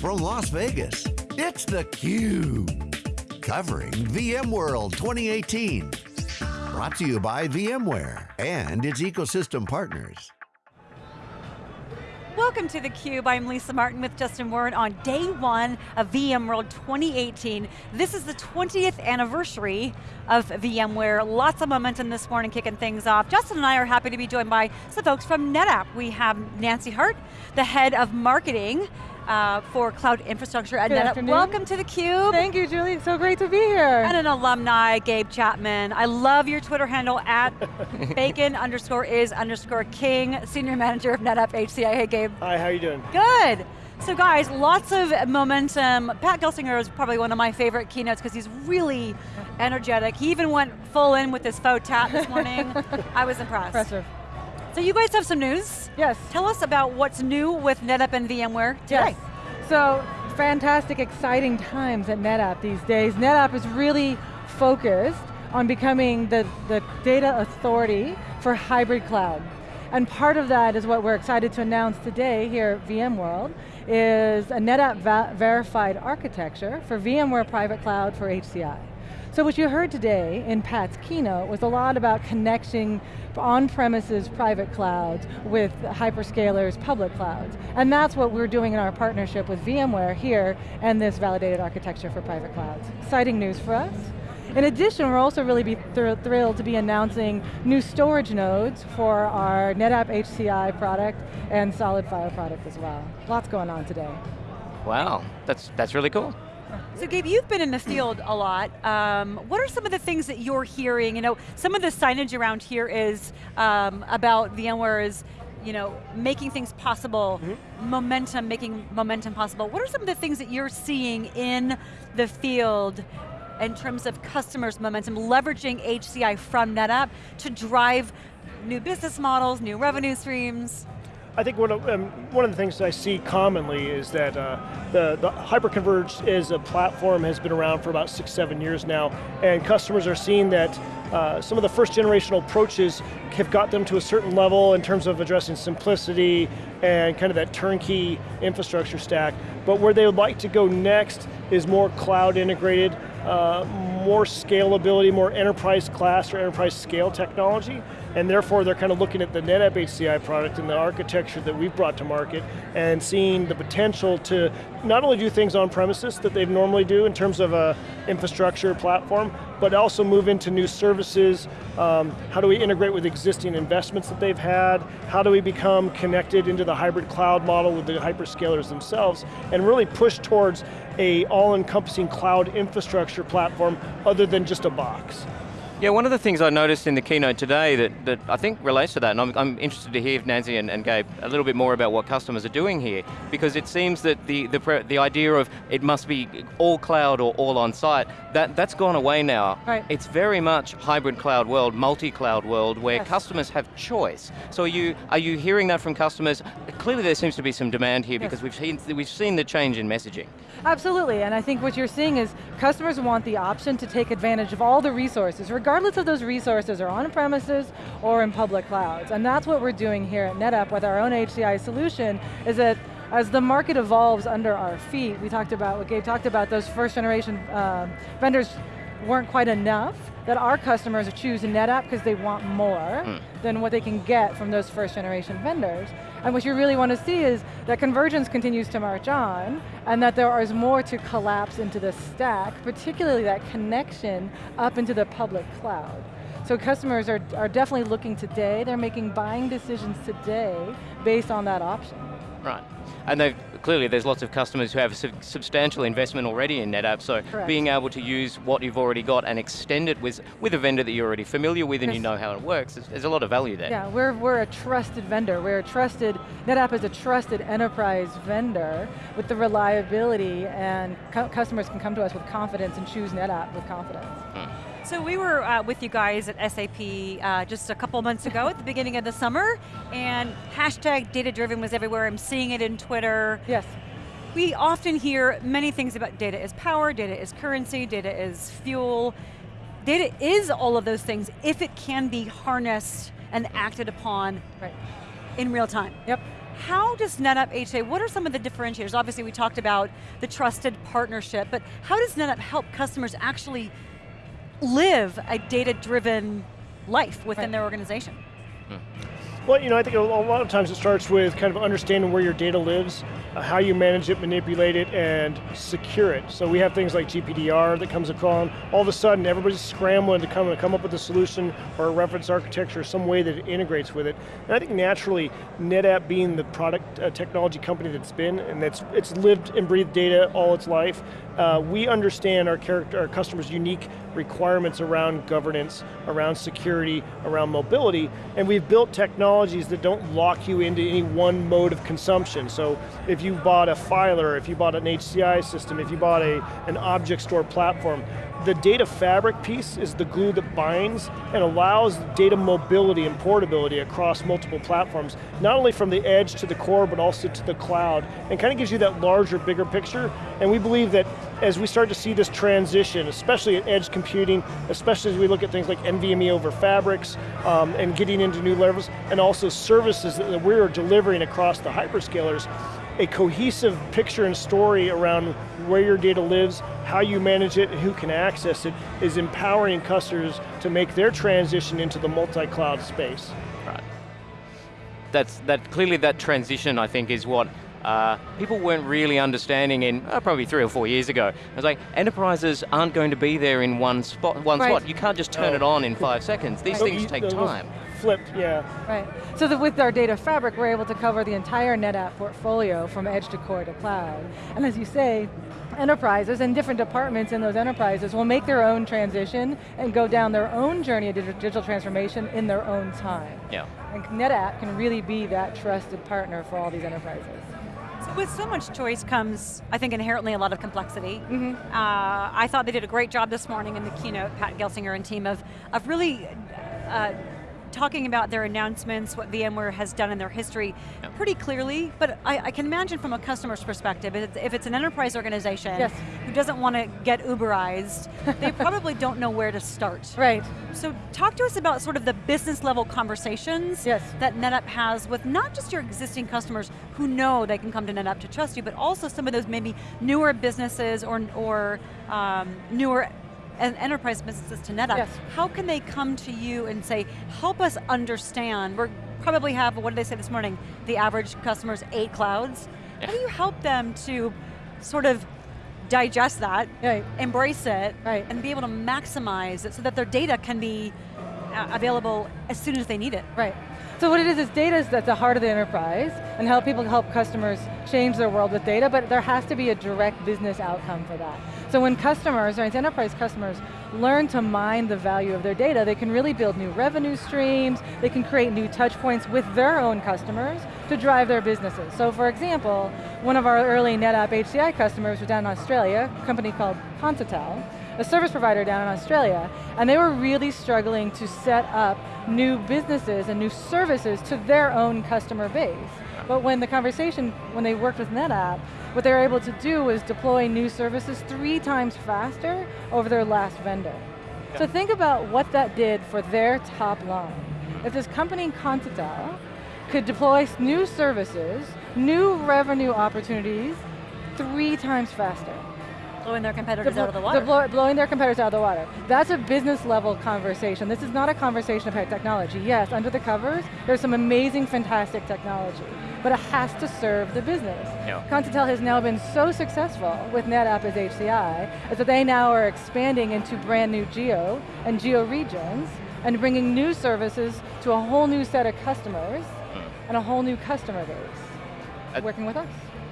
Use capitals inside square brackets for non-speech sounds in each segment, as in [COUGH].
from Las Vegas, it's theCUBE. Covering VMworld 2018. Brought to you by VMware and its ecosystem partners. Welcome to theCUBE, I'm Lisa Martin with Justin Warren on day one of VMworld 2018. This is the 20th anniversary of VMware. Lots of momentum this morning kicking things off. Justin and I are happy to be joined by some folks from NetApp. We have Nancy Hart, the head of marketing uh, for cloud infrastructure at NetApp. Welcome to theCUBE. Thank you, Julie. It's so great to be here. And an alumni, Gabe Chapman. I love your Twitter handle at [LAUGHS] bacon underscore is underscore king, senior manager of NetApp HCI. Hey Gabe. Hi, how are you doing? Good. So guys, lots of momentum. Pat Gelsinger is probably one of my favorite keynotes because he's really [LAUGHS] energetic. He even went full in with his faux tap this morning. [LAUGHS] I was impressed. Impressive. So you guys have some news. Yes. Tell us about what's new with NetApp and VMware today. Yes. So, fantastic, exciting times at NetApp these days. NetApp is really focused on becoming the, the data authority for hybrid cloud. And part of that is what we're excited to announce today here at VMworld, is a NetApp verified architecture for VMware Private Cloud for HCI. So what you heard today in Pat's keynote was a lot about connecting on-premises private clouds with hyperscalers public clouds. And that's what we're doing in our partnership with VMware here and this validated architecture for private clouds. Exciting news for us. In addition, we're also really thr thrilled to be announcing new storage nodes for our NetApp HCI product and SolidFire product as well. Lots going on today. Wow, that's, that's really cool. So Gabe, you've been in the field a lot. Um, what are some of the things that you're hearing? You know, some of the signage around here is um, about VMware is you know, making things possible, mm -hmm. momentum, making momentum possible. What are some of the things that you're seeing in the field in terms of customers' momentum, leveraging HCI from NetApp to drive new business models, new revenue streams? I think one of, um, one of the things I see commonly is that uh, the, the hyperconverged as a platform has been around for about six, seven years now, and customers are seeing that uh, some of the first generational approaches have got them to a certain level in terms of addressing simplicity and kind of that turnkey infrastructure stack, but where they would like to go next is more cloud integrated, uh, more scalability, more enterprise class or enterprise scale technology, and therefore they're kind of looking at the NetApp HCI product and the architecture that we've brought to market and seeing the potential to not only do things on premises that they normally do in terms of a infrastructure platform, but also move into new services. Um, how do we integrate with existing investments that they've had? How do we become connected into the hybrid cloud model with the hyperscalers themselves? And really push towards a all-encompassing cloud infrastructure platform other than just a box. Yeah, one of the things I noticed in the keynote today that, that I think relates to that, and I'm, I'm interested to hear Nancy and, and Gabe a little bit more about what customers are doing here, because it seems that the, the, the idea of it must be all cloud or all on site, that, that's gone away now. Right. It's very much hybrid cloud world, multi-cloud world, where Yes. customers have choice. So are you, are you hearing that from customers? Clearly there seems to be some demand here Yes. because we've seen, we've seen the change in messaging. Absolutely, and I think what you're seeing is customers want the option to take advantage of all the resources, regardless of those resources are on premises or in public clouds. And that's what we're doing here at NetApp with our own HCI solution, is that as the market evolves under our feet, we talked about, what Gabe talked about, those first generation um, vendors weren't quite enough, that our customers choose NetApp because they want more Mm. than what they can get from those first generation vendors. And what you really want to see is that convergence continues to march on, and that there is more to collapse into the stack, particularly that connection up into the public cloud. So customers are, are definitely looking today, they're making buying decisions today based on that option. Right. And they've, clearly there's lots of customers who have sub substantial investment already in NetApp, so Correct. being able to use what you've already got and extend it with, with a vendor that you're already familiar with and you know how it works, there's, there's a lot of value there. Yeah, we're, we're a trusted vendor. We're a trusted, NetApp is a trusted enterprise vendor with the reliability and cu customers can come to us with confidence and choose NetApp with confidence. Hmm. So we were uh, with you guys at SAP uh, just a couple months ago at the beginning of the summer, and hashtag data driven was everywhere. I'm seeing it in Twitter. Yes, We often hear many things about data is power, data is currency, data is fuel. Data is all of those things if it can be harnessed and acted upon right. in real time. Yep. how does NetApp HA, what are some of the differentiators? Obviously we talked about the trusted partnership, but how does NetApp help customers actually live a data-driven life within Right. their organization? Hmm. Well, you know, I think a a lot of times it starts with kind of understanding where your data lives, how you manage it, manipulate it, and secure it. So we have things like GPDR that comes along. All of a sudden, everybody's scrambling to come come up with a solution or a reference architecture, some way that it integrates with it. And I think naturally, NetApp being the product uh, technology company that's been, and that's it's lived and breathed data all its life, uh, we understand our character, our customers' unique requirements around governance, around security, around mobility, and we've built technologies that don't lock you into any one mode of consumption. So if you bought a filer, if you bought an HCI system, if you bought a, an object store platform, the data fabric piece is the glue that binds and allows data mobility and portability across multiple platforms, not only from the edge to the core, but also to the cloud, and kind of gives you that larger, bigger picture. And we believe that as we start to see this transition, especially at edge computing, especially as we look at things like NVMe over fabrics, um, and getting into new levels, and also services that we're delivering across the hyperscalers, a cohesive picture and story around where your data lives, how you manage it, and who can access it, is empowering customers to make their transition into the multi-cloud space. Right. That's that clearly that transition I think is what uh, people weren't really understanding in uh, probably three or four years ago. It was like enterprises aren't going to be there in one spot. One Right. spot. You can't just turn No. it on in five seconds. These Right. things You- take those time. Flipped, yeah. Right. So that with our data fabric, we're able to cover the entire NetApp portfolio from edge to core to cloud. And as you say, enterprises and different departments in those enterprises will make their own transition and go down their own journey of digital transformation in their own time. Yeah. And NetApp can really be that trusted partner for all these enterprises. So with so much choice comes, I think, inherently a lot of complexity. Uh, I thought they did a great job this morning in the keynote, Pat Gelsinger and team, of, of really uh, talking about their announcements, what VMware has done in their history Yeah. pretty clearly, but I, I can imagine from a customer's perspective, if it's, if it's an enterprise organization Yes. who doesn't want to get Uberized, they [LAUGHS] probably don't know where to start. Right. So talk to us about sort of the business level conversations Yes. that NetApp has with not just your existing customers who know they can come to NetApp to trust you, but also some of those maybe newer businesses or, or um, newer en- enterprise businesses to NetApp. Yes. How can they come to you and say, help us understand, we probably have, what did they say this morning, the average customer's eight clouds. How do you help them to sort of digest that, Right. embrace it, Right. and be able to maximize it so that their data can be uh, available as soon as they need it. Right. So what it is, is data is at the heart of the enterprise and how people help customers change their world with data, but there has to be a direct business outcome for that. So when customers, or enterprise customers, learn to mine the value of their data, they can really build new revenue streams, they can create new touch points with their own customers to drive their businesses. So for example, one of our early NetApp HCI customers was down in Australia, a company called Pontotel, a service provider down in Australia, and they were really struggling to set up new businesses and new services to their own customer base. But when the conversation, when they worked with NetApp, what they were able to do was deploy new services three times faster over their last vendor. So think about what that did for their top line. If this company, Continental, could deploy new services, new revenue opportunities, three times faster. Blowing their competitors Deplo- out of the water. deplo- blowing their competitors out of the water. That's a business level conversation. This is not a conversation about technology. Yes, under the covers, there's some amazing, fantastic technology, but it has to serve the business. Yeah. Has now been so successful with NetApp as HCI, is that they now are expanding into brand new geo and geo regions and bringing new services to a whole new set of customers and a whole new customer base, Uh, working with us.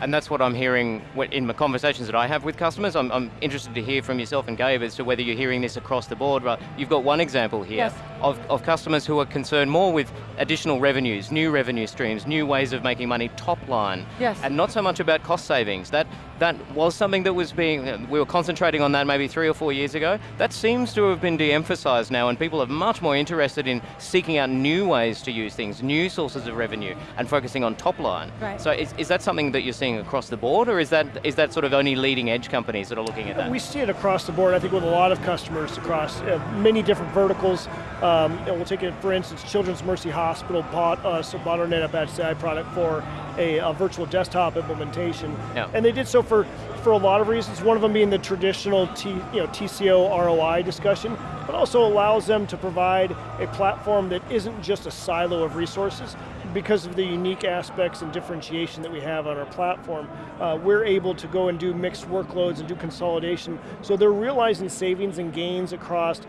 And that's what I'm hearing in my conversations that I have with customers. I'm, I'm interested to hear from yourself and Gabe as to whether you're hearing this across the board. But you've got one example here Yes. of, of customers who are concerned more with additional revenues, new revenue streams, new ways of making money, top line, Yes. and not so much about cost savings. That that was something that was being we were concentrating on that maybe three or four years ago. That seems to have been de-emphasized now, and people are much more interested in seeking out new ways to use things, new sources of revenue, and focusing on top line. Right. So is, is that something that you're seeing across the board, or is that is that sort of only leading edge companies that are looking at that? We see it across the board, I think with a lot of customers across uh, many different verticals. Um, and we'll take it, for instance, Children's Mercy Hospital bought us, bought our NetApp HCI product for a, a virtual desktop implementation. Yeah. And they did so for, for a lot of reasons, one of them being the traditional T, you know, TCO ROI discussion, but also allows them to provide a platform that isn't just a silo of resources, because of the unique aspects and differentiation that we have on our platform, uh, we're able to go and do mixed workloads and do consolidation. So they're realizing savings and gains across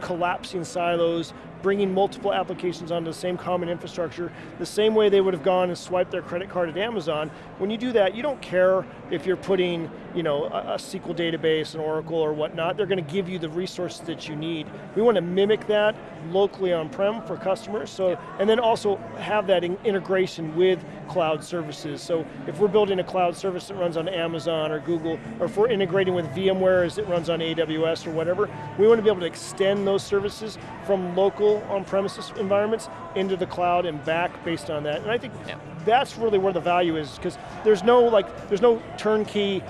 collapsing silos, bringing multiple applications onto the same common infrastructure, the same way they would have gone and swiped their credit card at Amazon. When you do that, you don't care if you're putting you know, a, a SQL database, an Oracle or whatnot, they're going to give you the resources that you need. We want to mimic that locally on-prem for customers, so, and then also have that in integration with cloud services. So if we're building a cloud service that runs on Amazon or Google, or if we're integrating with VMware as it runs on AWS or whatever, we want to be able to extend those services from local on-premises environments into the cloud and back based on that. And I think yeah. that's really where the value is, because there's no like, there's no turnkey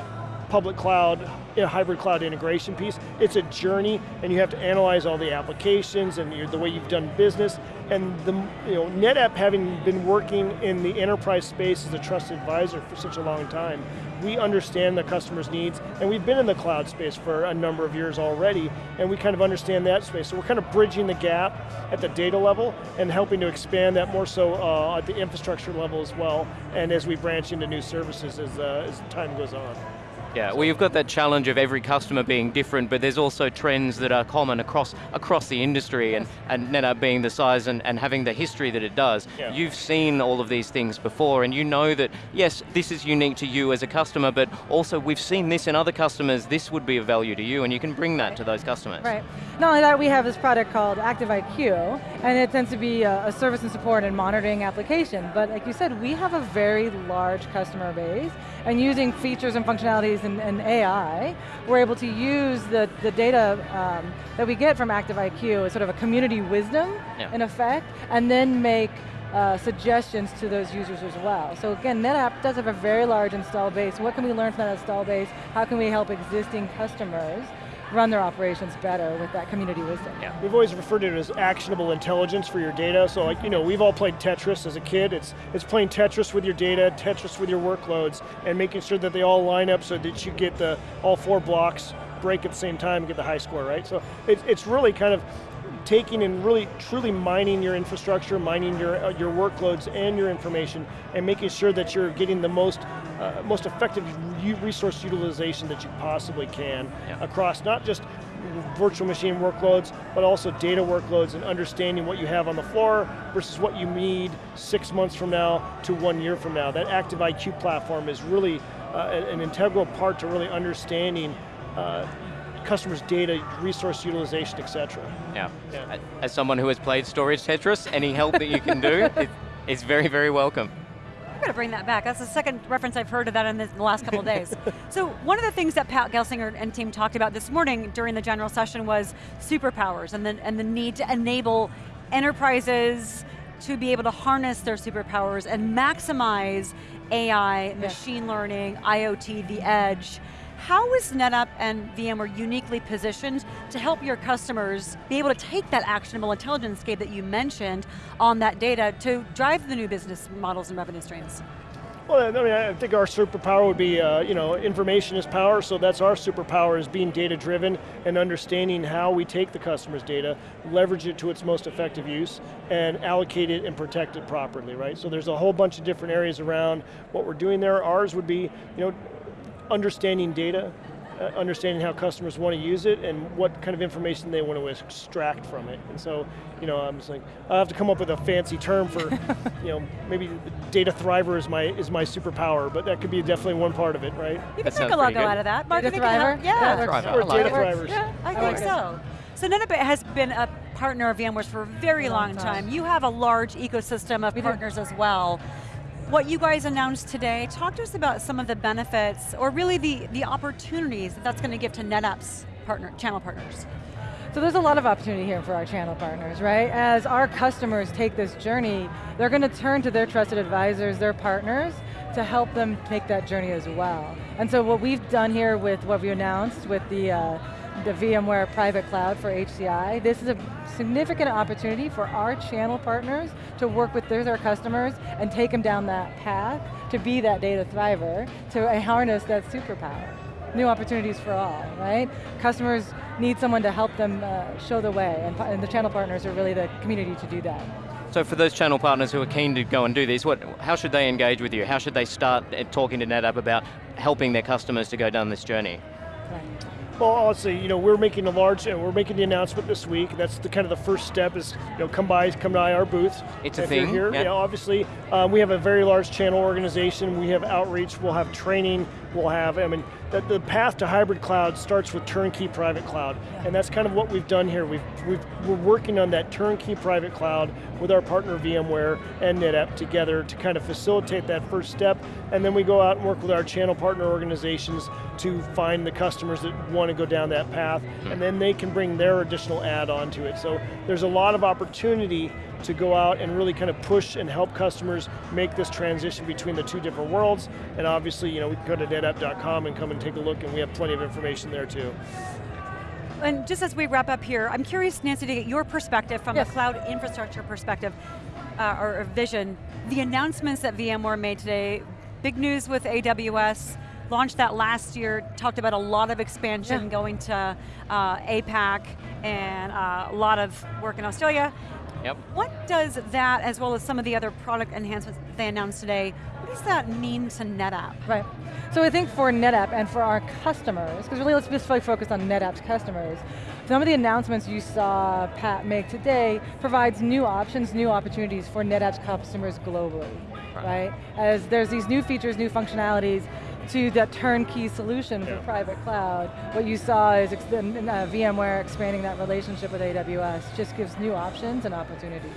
public cloud, hybrid cloud integration piece. It's a journey, and you have to analyze all the applications and the way you've done business. And the you know NetApp having been working in the enterprise space as a trusted advisor for such a long time, we understand the customer's needs, and we've been in the cloud space for a number of years already, and we kind of understand that space. So we're kind of bridging the gap at the data level and helping to expand that more so uh, at the infrastructure level as well, and as we branch into new services as, uh, as time goes on. Yeah, well you've got that challenge of every customer being different, but there's also trends that are common across across the industry, and, and NetApp being the size and, and having the history that it does. Yeah. You've seen all of these things before, and you know that, yes, this is unique to you as a customer, but also we've seen this in other customers, this would be of value to you, and you can bring that to those customers. Right. Not only that, we have this product called ActiveIQ, and it tends to be a, a service and support and monitoring application, but like you said, we have a very large customer base, and using features and functionalities and, and AI, we're able to use the, the data um, that we get from ActiveIQ as sort of a community wisdom, yeah. in effect, and then make uh, suggestions to those users as well. So again, NetApp does have a very large install base. What can we learn from that install base? How can we help existing customers run their operations better with that community wisdom. Yeah. We've always referred to it as actionable intelligence for your data. So like, you know, we've all played Tetris as a kid. It's, it's playing Tetris with your data, Tetris with your workloads, and making sure that they all line up so that you get the all four blocks break at the same time and get the high score, right? So it, it's really kind of taking and really truly mining your infrastructure, mining your, uh, your workloads and your information, and making sure that you're getting the most, uh, most effective resource utilization that you possibly can yeah. across not just virtual machine workloads, but also data workloads and understanding what you have on the floor versus what you need six months from now to one year from now. That Active IQ platform is really uh, an integral part to really understanding uh, customers' data, resource utilization, et cetera. Yeah. yeah. As someone who has played Storage Tetris, any help that you can do [LAUGHS] is very, very welcome. I'm going to bring that back. That's the second reference I've heard of that in the last couple of days. [LAUGHS] so one of the things that Pat Gelsinger and team talked about this morning during the general session was superpowers and the, and the need to enable enterprises to be able to harness their superpowers and maximize AI, machine learning, IoT, the edge, how is NetApp and VMware uniquely positioned to help your customers be able to take that actionable intelligence scape that you mentioned on that data to drive the new business models and revenue streams? Well, I mean, I think our superpower would be, uh, you know, information is power, so that's our superpower is being data driven and understanding how we take the customer's data, leverage it to its most effective use, and allocate it and protect it properly, right? So there's a whole bunch of different areas around what we're doing there. Ours would be, you know, understanding data, uh, understanding how customers want to use it and what kind of information they want to extract from it. And so, you know, I'm just like, I have to come up with a fancy term for, [LAUGHS] you know, maybe data thriver is my is my superpower, but that could be definitely one part of it, right? You can make a logo out of that. Mark, data thriver? Yeah. Data thriver. Or data thrivers. Yeah, I, I think so. So NetApp has been a partner of VMware's for a very long, long time. time. You have a large ecosystem of we partners do. as well what you guys announced today, talk to us about some of the benefits, or really the, the opportunities that that's going to give to NetApp's partner, channel partners. So there's a lot of opportunity here for our channel partners, right? As our customers take this journey, they're going to turn to their trusted advisors, their partners, to help them make that journey as well. And so what we've done here with what we announced with the uh, the VMware private cloud for HCI. This is a significant opportunity for our channel partners to work with their, their customers and take them down that path to be that data thriver, to harness that superpower. New opportunities for all, right? Customers need someone to help them uh, show the way, and, and the channel partners are really the community to do that. So for those channel partners who are keen to go and do this, what, how should they engage with you? How should they start uh, talking to NetApp about helping their customers to go down this journey? Right. Well, honestly, you know, we're making a large, and we're making the announcement this week. That's the kind of the first step is, you know, come by, come by our booth. It's a thing, here, yeah. you know, obviously, um, we have a very large channel organization. We have outreach. We'll have training. We'll have, I mean, the, the path to hybrid cloud starts with turnkey private cloud, and that's kind of what we've done here. We've, we've, we're working on that turnkey private cloud with our partner VMware and NetApp together to kind of facilitate that first step, and then we go out and work with our channel partner organizations to find the customers that want to go down that path, hmm. and then they can bring their additional add-on to it. So there's a lot of opportunity to go out and really kind of push and help customers make this transition between the two different worlds. And obviously, you know, we can go to netapp.com and come and take a look and we have plenty of information there too. And just as we wrap up here, I'm curious, Nancy, to get your perspective from Yes. a cloud infrastructure perspective, uh, or, or vision. The announcements that VMware made today, big news with AWS, launched that last year, talked about a lot of expansion Yeah. going to uh, APAC, and uh, a lot of work in Australia. Yep. What does that, as well as some of the other product enhancements they announced today, what does that mean to NetApp? Right. So I think for NetApp and for our customers, because really let's just really focus on NetApp's customers, some of the announcements you saw Pat make today provides new options, new opportunities for NetApp's customers globally, right? As there's these new features, new functionalities to that turnkey solution for Yeah. private cloud. What you saw is ex- uh, VMware expanding that relationship with AWS, just gives new options and opportunities.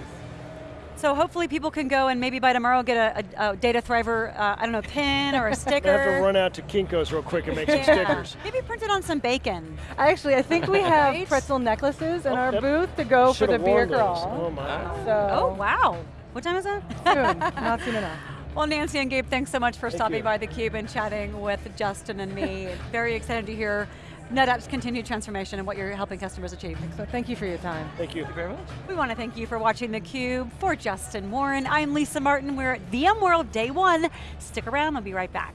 So hopefully people can go and maybe by tomorrow get a, a, a Data Thriver, uh, I don't know, pin or a [LAUGHS] sticker. I have to run out to Kinko's real quick and make some stickers. Maybe print it on some bacon. Actually, I think we have Right? pretzel necklaces in Oh, our booth to go for the beer worn those. crawl. Oh my. So Oh, wow. What time is that? soon, not soon enough. [LAUGHS] Well, Nancy and Gabe, thanks so much for Thank stopping you. by theCUBE and chatting with Justin and me. [LAUGHS] Very excited to hear NetApp's continued transformation and what you're helping customers achieve. So thank you for your time. Thank you. Very much. We want to thank you for watching theCUBE. For Justin Warren, I'm Lisa Martin. We're at VMworld Day One. Stick around, I'll be right back.